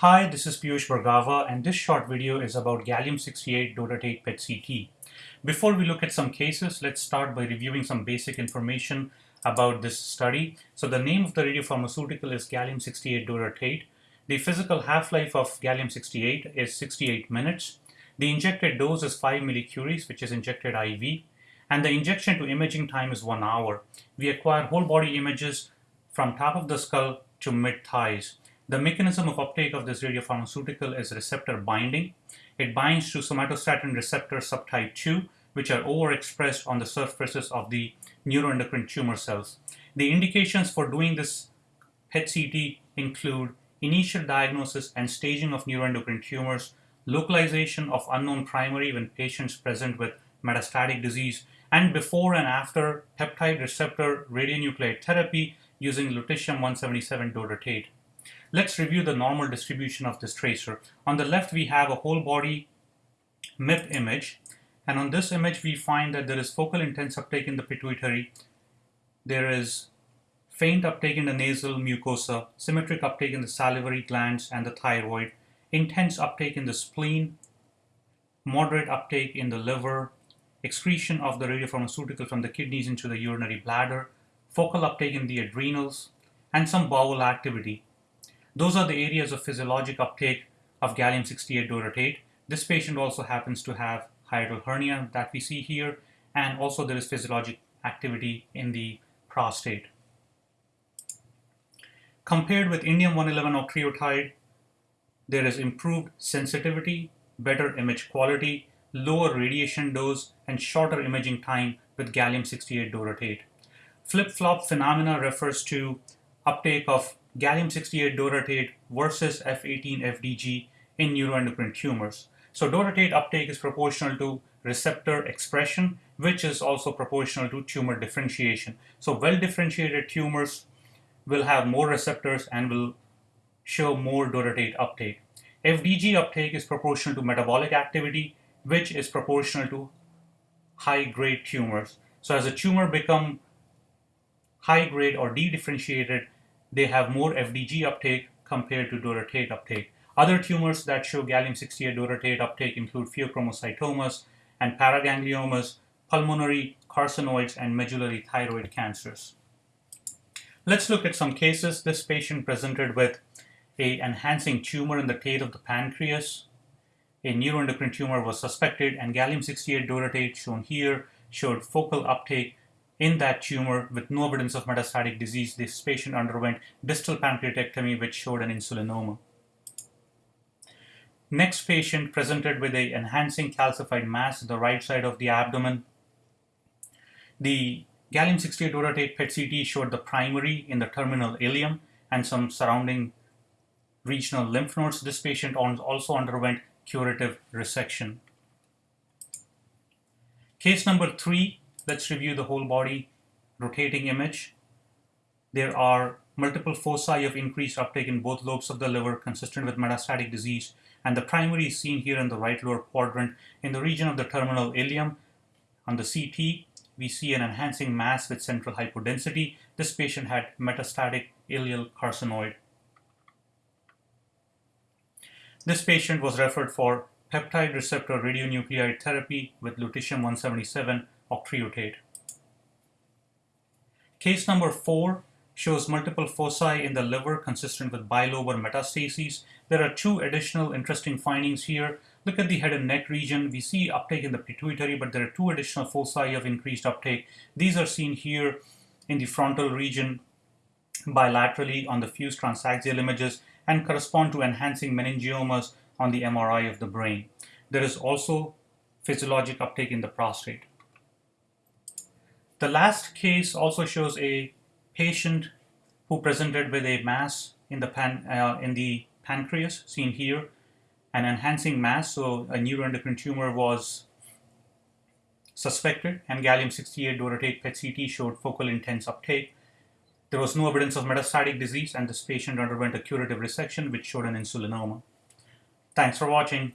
Hi, this is Piyush Bhargava and this short video is about gallium-68 dotatate PET-CT. Before we look at some cases, let's start by reviewing some basic information about this study. So the name of the radiopharmaceutical is gallium-68 dotatate. The physical half-life of gallium-68 is 68 minutes. The injected dose is 5 millicuries, which is injected IV, and the injection to imaging time is 1 hour. We acquire whole body images from top of the skull to mid thighs. The mechanism of uptake of this radiopharmaceutical is receptor binding. It binds to somatostatin receptor subtype 2, which are overexpressed on the surfaces of the neuroendocrine tumor cells. The indications for doing this PET-CT include initial diagnosis and staging of neuroendocrine tumors, localization of unknown primary when patients present with metastatic disease, and before and after peptide receptor radionuclide therapy using lutetium-177 dotatate. Let's review the normal distribution of this tracer. On the left, we have a whole body MIP image. And on this image, we find that there is focal intense uptake in the pituitary. There is faint uptake in the nasal mucosa, symmetric uptake in the salivary glands and the thyroid, intense uptake in the spleen, moderate uptake in the liver, excretion of the radiopharmaceutical from the kidneys into the urinary bladder, focal uptake in the adrenals, and some bowel activity. Those are the areas of physiologic uptake of gallium-68 dotatate. This patient also happens to have hiatal hernia that we see here, and also there is physiologic activity in the prostate. Compared with indium-111 octreotide, there is improved sensitivity, better image quality, lower radiation dose, and shorter imaging time with gallium-68 dotatate. Flip-flop phenomena refers to uptake of gallium-68 dotatate versus F18-FDG in neuroendocrine tumors. So dotatate uptake is proportional to receptor expression, which is also proportional to tumor differentiation. So well-differentiated tumors will have more receptors and will show more dotatate uptake. FDG uptake is proportional to metabolic activity, which is proportional to high-grade tumors. So as a tumor become high-grade or de-differentiated, they have more FDG uptake compared to dotatate uptake. Other tumors that show gallium-68 dotatate uptake include pheochromocytomas and paragangliomas, pulmonary carcinoids, and medullary thyroid cancers. Let's look at some cases. This patient presented with a enhancing tumor in the tail of the pancreas. A neuroendocrine tumor was suspected and gallium-68 dotatate shown here showed focal uptake in that tumor with no evidence of metastatic disease, this patient underwent distal pancreatectomy which showed an insulinoma. Next patient presented with a enhancing calcified mass at the right side of the abdomen. The gallium-68 dotatate PET-CT showed the primary in the terminal ileum and some surrounding regional lymph nodes. This patient also underwent curative resection. Case number three Let's review the whole body rotating image. There are multiple foci of increased uptake in both lobes of the liver consistent with metastatic disease and the primary is seen here in the right lower quadrant in the region of the terminal ileum. On the CT, we see an enhancing mass with central hypodensity. This patient had metastatic ileal carcinoid. This patient was referred for peptide receptor radionuclide therapy with lutetium-177 Case number four shows multiple foci in the liver consistent with bilobar metastases. There are two additional interesting findings here. Look at the head and neck region. We see uptake in the pituitary, but there are two additional foci of increased uptake. These are seen here in the frontal region bilaterally on the fused transaxial images and correspond to enhancing meningiomas on the MRI of the brain. There is also physiologic uptake in the prostate. The last case also shows a patient who presented with a mass in the, pan, uh, in the pancreas, seen here, an enhancing mass, so a neuroendocrine tumor was suspected, and gallium-68 dotatate PET-CT showed focal intense uptake. There was no evidence of metastatic disease, and this patient underwent a curative resection, which showed an insulinoma. Thanks for watching.